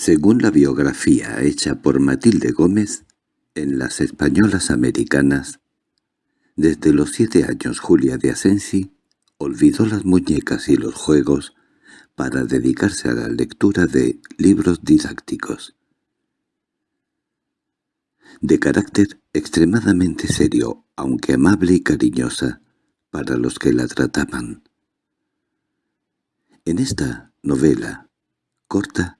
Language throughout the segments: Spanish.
Según la biografía hecha por Matilde Gómez, en las españolas americanas, desde los siete años Julia de Asensi olvidó las muñecas y los juegos para dedicarse a la lectura de libros didácticos. De carácter extremadamente serio, aunque amable y cariñosa, para los que la trataban. En esta novela, corta,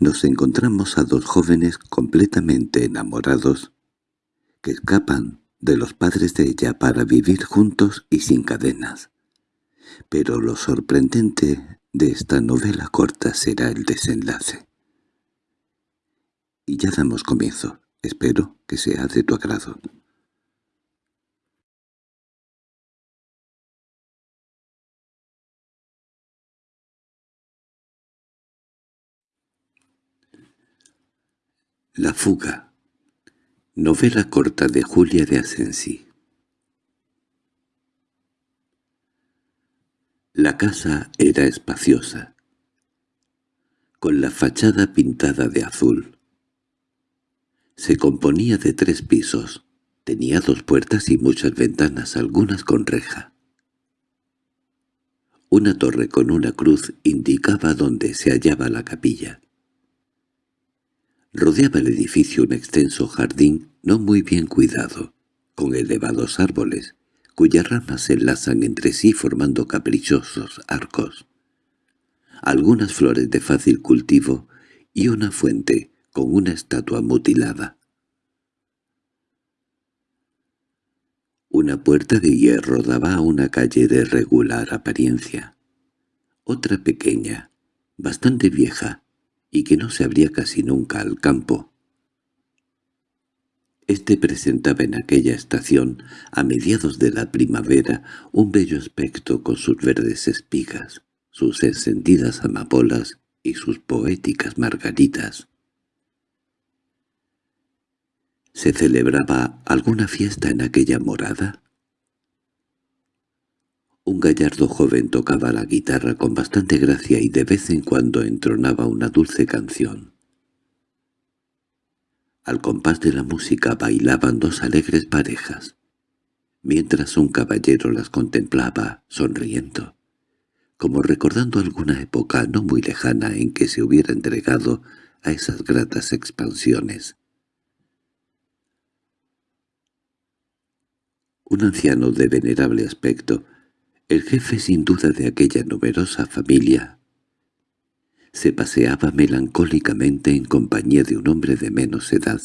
nos encontramos a dos jóvenes completamente enamorados que escapan de los padres de ella para vivir juntos y sin cadenas. Pero lo sorprendente de esta novela corta será el desenlace. Y ya damos comienzo. Espero que sea de tu agrado. La fuga Novela corta de Julia de Asensi La casa era espaciosa, con la fachada pintada de azul. Se componía de tres pisos, tenía dos puertas y muchas ventanas, algunas con reja. Una torre con una cruz indicaba dónde se hallaba la capilla. Rodeaba el edificio un extenso jardín no muy bien cuidado, con elevados árboles, cuyas ramas se enlazan entre sí formando caprichosos arcos. Algunas flores de fácil cultivo y una fuente con una estatua mutilada. Una puerta de hierro daba a una calle de regular apariencia. Otra pequeña, bastante vieja, y que no se abría casi nunca al campo. Este presentaba en aquella estación, a mediados de la primavera, un bello aspecto con sus verdes espigas, sus encendidas amapolas y sus poéticas margaritas. ¿Se celebraba alguna fiesta en aquella morada? Un gallardo joven tocaba la guitarra con bastante gracia y de vez en cuando entronaba una dulce canción. Al compás de la música bailaban dos alegres parejas, mientras un caballero las contemplaba sonriendo, como recordando alguna época no muy lejana en que se hubiera entregado a esas gratas expansiones. Un anciano de venerable aspecto, el jefe sin duda de aquella numerosa familia se paseaba melancólicamente en compañía de un hombre de menos edad,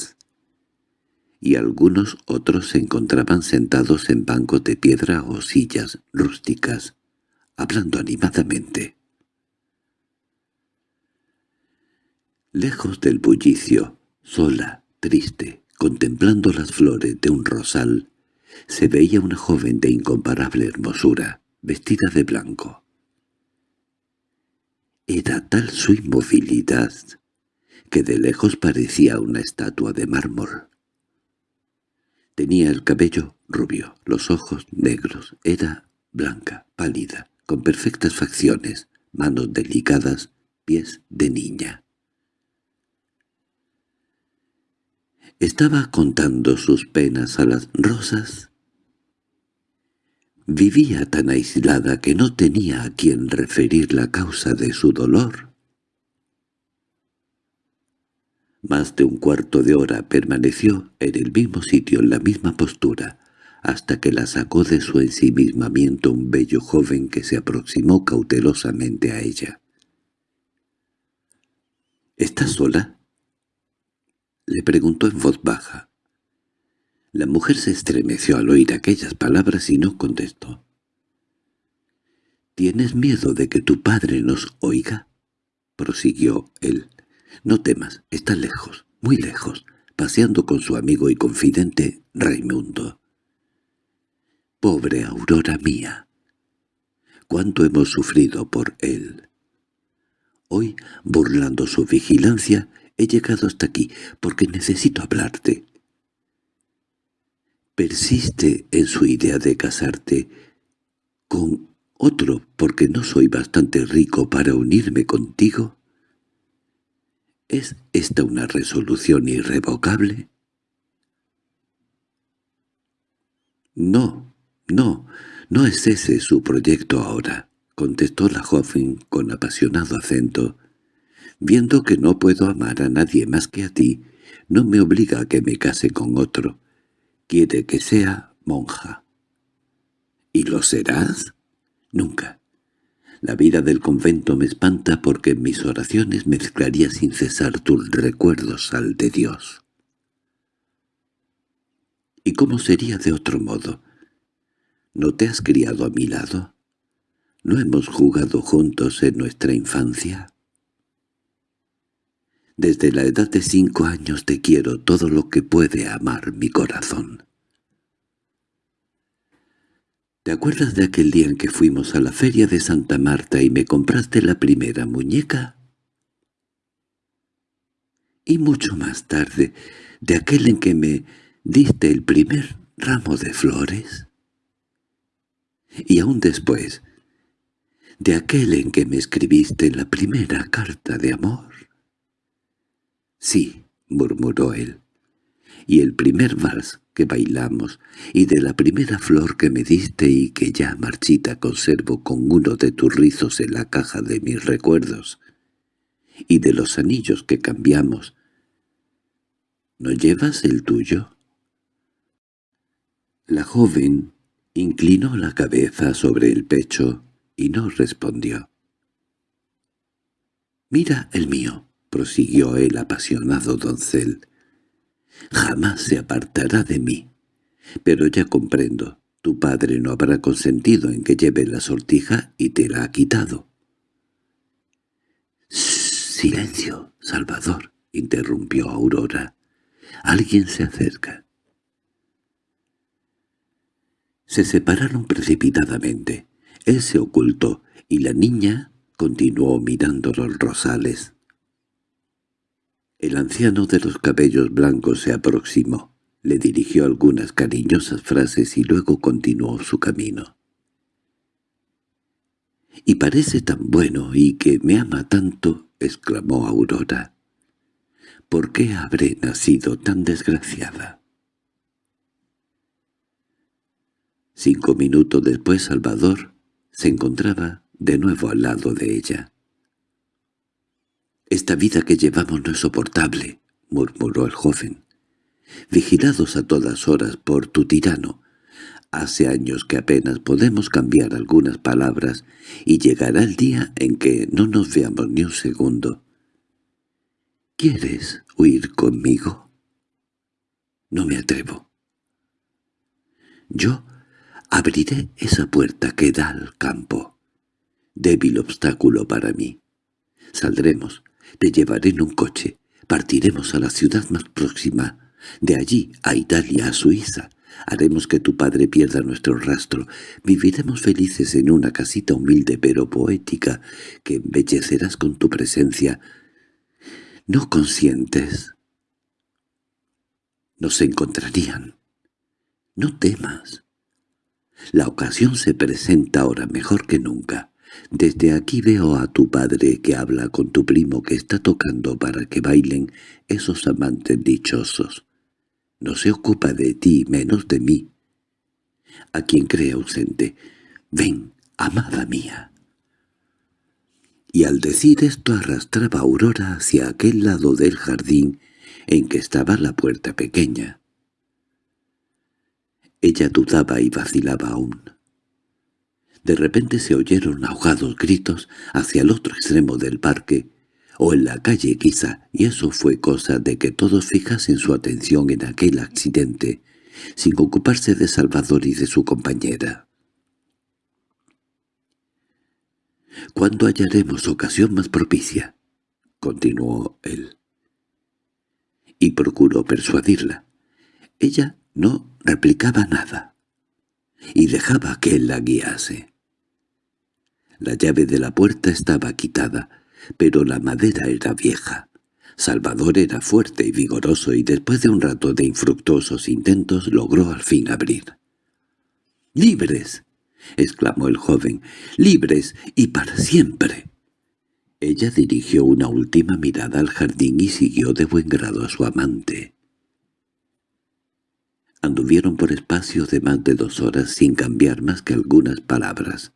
y algunos otros se encontraban sentados en bancos de piedra o sillas rústicas, hablando animadamente. Lejos del bullicio, sola, triste, contemplando las flores de un rosal, se veía una joven de incomparable hermosura, vestida de blanco. Era tal su inmovilidad que de lejos parecía una estatua de mármol. Tenía el cabello rubio, los ojos negros, era blanca, pálida, con perfectas facciones, manos delicadas, pies de niña. Estaba contando sus penas a las rosas Vivía tan aislada que no tenía a quien referir la causa de su dolor. Más de un cuarto de hora permaneció en el mismo sitio, en la misma postura, hasta que la sacó de su ensimismamiento un bello joven que se aproximó cautelosamente a ella. —¿Estás sola? —le preguntó en voz baja. La mujer se estremeció al oír aquellas palabras y no contestó. —¿Tienes miedo de que tu padre nos oiga? —prosiguió él. —No temas, está lejos, muy lejos, paseando con su amigo y confidente Raimundo. —Pobre Aurora mía. Cuánto hemos sufrido por él. Hoy, burlando su vigilancia, he llegado hasta aquí porque necesito hablarte persiste en su idea de casarte con otro porque no soy bastante rico para unirme contigo? ¿Es esta una resolución irrevocable? No, no, no es ese su proyecto ahora, contestó la joven con apasionado acento. Viendo que no puedo amar a nadie más que a ti, no me obliga a que me case con otro. Quiere que sea monja. ¿Y lo serás? Nunca. La vida del convento me espanta porque en mis oraciones mezclaría sin cesar tus recuerdos al de Dios. ¿Y cómo sería de otro modo? ¿No te has criado a mi lado? ¿No hemos jugado juntos en nuestra infancia? Desde la edad de cinco años te quiero todo lo que puede amar mi corazón. ¿Te acuerdas de aquel día en que fuimos a la feria de Santa Marta y me compraste la primera muñeca? Y mucho más tarde, de aquel en que me diste el primer ramo de flores. Y aún después, de aquel en que me escribiste la primera carta de amor. Sí, murmuró él, y el primer vals que bailamos, y de la primera flor que me diste y que ya marchita conservo con uno de tus rizos en la caja de mis recuerdos, y de los anillos que cambiamos. ¿No llevas el tuyo? La joven inclinó la cabeza sobre el pecho y no respondió. «Mira el mío», prosiguió el apasionado doncel, jamás se apartará de mí. Pero ya comprendo, tu padre no habrá consentido en que lleve la sortija y te la ha quitado. —Silencio, Salvador —interrumpió Aurora—. Alguien se acerca. Se separaron precipitadamente. Él se ocultó, y la niña continuó mirando los rosales. El anciano de los cabellos blancos se aproximó, le dirigió algunas cariñosas frases y luego continuó su camino. —Y parece tan bueno y que me ama tanto —exclamó Aurora—. ¿Por qué habré nacido tan desgraciada? Cinco minutos después Salvador se encontraba de nuevo al lado de ella. «Esta vida que llevamos no es soportable», murmuró el joven. «Vigilados a todas horas por tu tirano. Hace años que apenas podemos cambiar algunas palabras y llegará el día en que no nos veamos ni un segundo. ¿Quieres huir conmigo?» «No me atrevo». «Yo abriré esa puerta que da al campo. Débil obstáculo para mí. Saldremos, te llevaré en un coche. Partiremos a la ciudad más próxima. De allí a Italia, a Suiza. Haremos que tu padre pierda nuestro rastro. Viviremos felices en una casita humilde pero poética que embellecerás con tu presencia. ¿No consientes? Nos encontrarían. No temas. La ocasión se presenta ahora mejor que nunca. Desde aquí veo a tu padre que habla con tu primo que está tocando para que bailen esos amantes dichosos. No se ocupa de ti menos de mí. A quien cree ausente, ven, amada mía. Y al decir esto arrastraba a Aurora hacia aquel lado del jardín en que estaba la puerta pequeña. Ella dudaba y vacilaba aún. De repente se oyeron ahogados gritos hacia el otro extremo del parque, o en la calle quizá, y eso fue cosa de que todos fijasen su atención en aquel accidente, sin ocuparse de Salvador y de su compañera. «¿Cuándo hallaremos ocasión más propicia?» continuó él. Y procuró persuadirla. Ella no replicaba nada, y dejaba que él la guiase. La llave de la puerta estaba quitada, pero la madera era vieja. Salvador era fuerte y vigoroso y después de un rato de infructuosos intentos logró al fin abrir. —¡Libres! —exclamó el joven. —¡Libres y para siempre! Ella dirigió una última mirada al jardín y siguió de buen grado a su amante. Anduvieron por espacio de más de dos horas sin cambiar más que algunas palabras.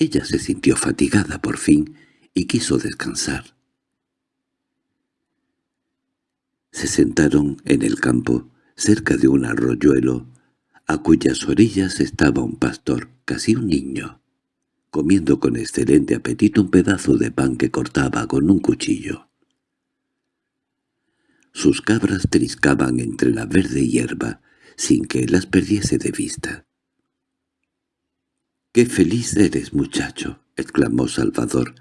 Ella se sintió fatigada por fin y quiso descansar. Se sentaron en el campo, cerca de un arroyuelo, a cuyas orillas estaba un pastor, casi un niño comiendo con excelente apetito un pedazo de pan que cortaba con un cuchillo. Sus cabras triscaban entre la verde hierba, sin que las perdiese de vista. —¡Qué feliz eres, muchacho! —exclamó Salvador.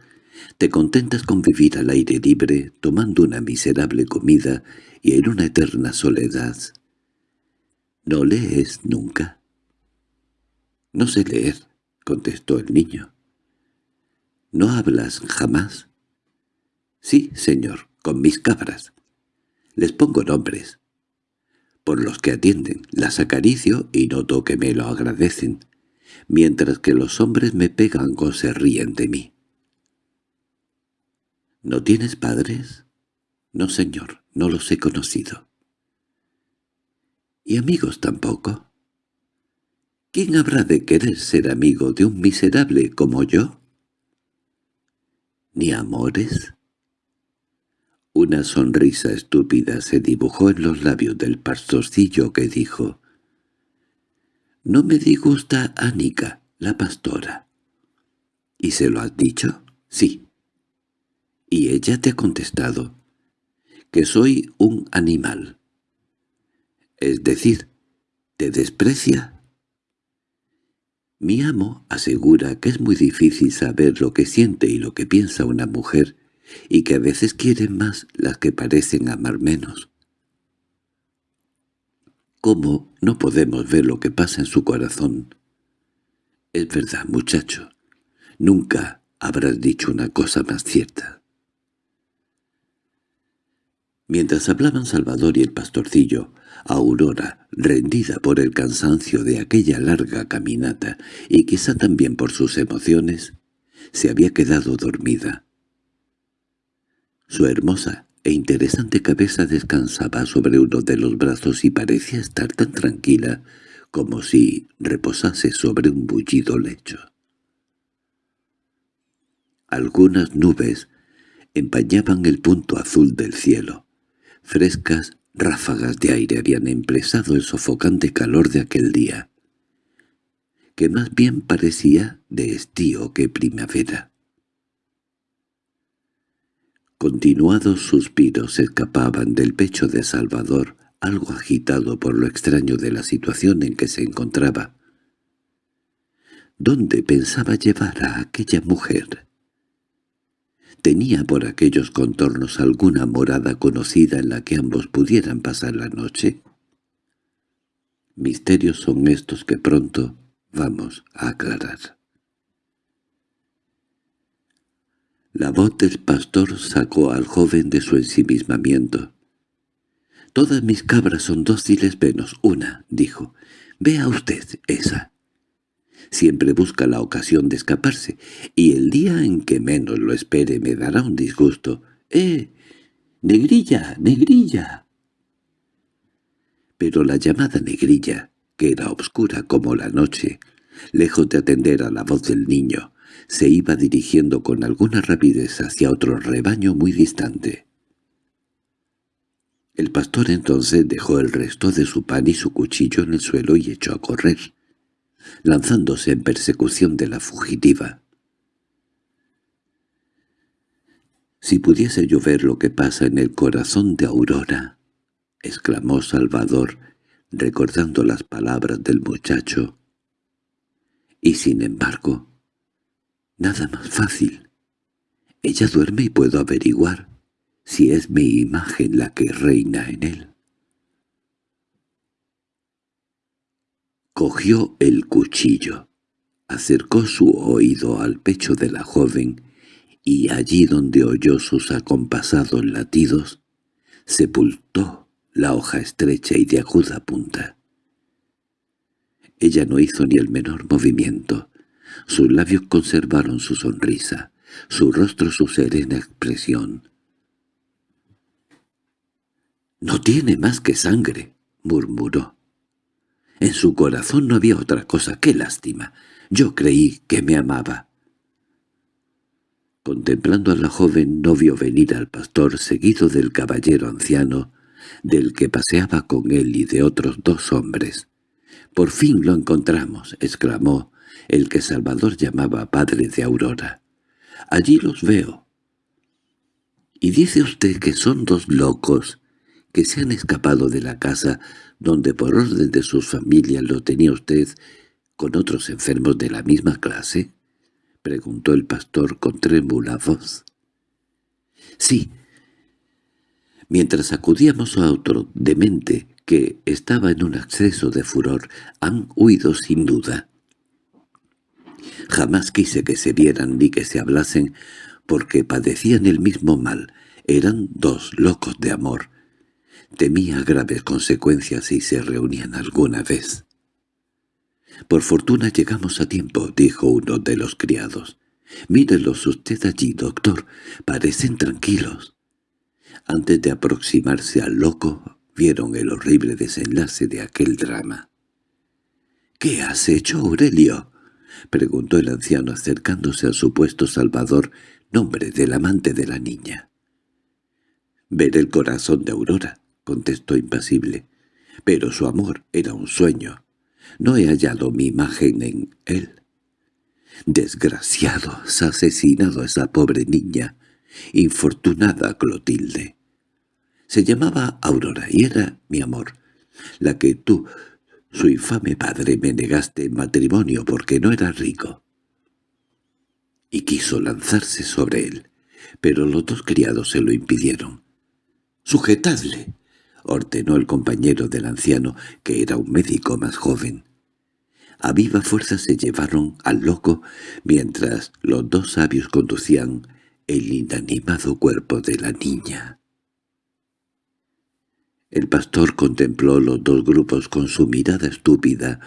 —Te contentas con vivir al aire libre, tomando una miserable comida y en una eterna soledad. ¿No lees nunca? —No sé leer —contestó el niño. —¿No hablas jamás? —Sí, señor, con mis cabras. Les pongo nombres. Por los que atienden, las acaricio y noto que me lo agradecen, mientras que los hombres me pegan o se ríen de mí. —¿No tienes padres? —No, señor, no los he conocido. —¿Y amigos tampoco? ¿Quién habrá de querer ser amigo de un miserable como yo? ¿Ni amores? Una sonrisa estúpida se dibujó en los labios del pastorcillo que dijo «No me disgusta Anica, la pastora». —¿Y se lo has dicho? —Sí. —Y ella te ha contestado que soy un animal. Es decir, ¿te desprecia? Mi amo asegura que es muy difícil saber lo que siente y lo que piensa una mujer, y que a veces quieren más las que parecen amar menos. ¿Cómo no podemos ver lo que pasa en su corazón? Es verdad, muchacho, nunca habrás dicho una cosa más cierta. Mientras hablaban Salvador y el pastorcillo, Aurora, rendida por el cansancio de aquella larga caminata y quizá también por sus emociones, se había quedado dormida. Su hermosa e interesante cabeza descansaba sobre uno de los brazos y parecía estar tan tranquila como si reposase sobre un bullido lecho. Algunas nubes empañaban el punto azul del cielo, frescas Ráfagas de aire habían empresado el sofocante calor de aquel día, que más bien parecía de estío que primavera. Continuados suspiros escapaban del pecho de Salvador, algo agitado por lo extraño de la situación en que se encontraba. ¿Dónde pensaba llevar a aquella mujer? ¿Tenía por aquellos contornos alguna morada conocida en la que ambos pudieran pasar la noche? Misterios son estos que pronto vamos a aclarar. La voz del pastor sacó al joven de su ensimismamiento. «Todas mis cabras son dóciles menos una», dijo. «Vea usted esa siempre busca la ocasión de escaparse, y el día en que menos lo espere me dará un disgusto. —¡Eh! ¡Negrilla! ¡Negrilla! Pero la llamada negrilla, que era obscura como la noche, lejos de atender a la voz del niño, se iba dirigiendo con alguna rapidez hacia otro rebaño muy distante. El pastor entonces dejó el resto de su pan y su cuchillo en el suelo y echó a correr lanzándose en persecución de la fugitiva. «Si pudiese yo ver lo que pasa en el corazón de Aurora», exclamó Salvador, recordando las palabras del muchacho. «Y sin embargo, nada más fácil. Ella duerme y puedo averiguar si es mi imagen la que reina en él». Cogió el cuchillo, acercó su oído al pecho de la joven y allí donde oyó sus acompasados latidos, sepultó la hoja estrecha y de aguda punta. Ella no hizo ni el menor movimiento. Sus labios conservaron su sonrisa, su rostro su serena expresión. «No tiene más que sangre», murmuró. En su corazón no había otra cosa. ¡Qué lástima! Yo creí que me amaba. Contemplando a la joven no vio venir al pastor seguido del caballero anciano, del que paseaba con él y de otros dos hombres. «Por fin lo encontramos», exclamó el que Salvador llamaba padre de Aurora. «Allí los veo». «¿Y dice usted que son dos locos que se han escapado de la casa donde por orden de sus familias lo tenía usted con otros enfermos de la misma clase?» —preguntó el pastor con trémula voz. —Sí. Mientras acudíamos a otro demente que estaba en un acceso de furor, han huido sin duda. Jamás quise que se vieran ni que se hablasen, porque padecían el mismo mal. Eran dos locos de amor. Temía graves consecuencias si se reunían alguna vez. —Por fortuna llegamos a tiempo —dijo uno de los criados. —Mírelos usted allí, doctor. Parecen tranquilos. Antes de aproximarse al loco, vieron el horrible desenlace de aquel drama. —¿Qué has hecho, Aurelio? —preguntó el anciano acercándose a su puesto salvador, nombre del amante de la niña. —Ver el corazón de Aurora —contestó impasible—, pero su amor era un sueño. No he hallado mi imagen en él. Desgraciado, has asesinado a esa pobre niña, infortunada Clotilde. Se llamaba Aurora y era mi amor, la que tú, su infame padre, me negaste en matrimonio porque no era rico. Y quiso lanzarse sobre él, pero los dos criados se lo impidieron. «¡Sujetadle!» ordenó el compañero del anciano, que era un médico más joven. A viva fuerza se llevaron al loco, mientras los dos sabios conducían el inanimado cuerpo de la niña. El pastor contempló los dos grupos con su mirada estúpida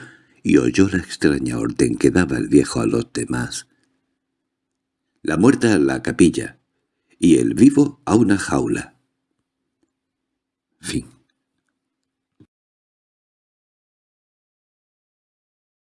y oyó la extraña orden que daba el viejo a los demás. La muerta a la capilla y el vivo a una jaula. Fin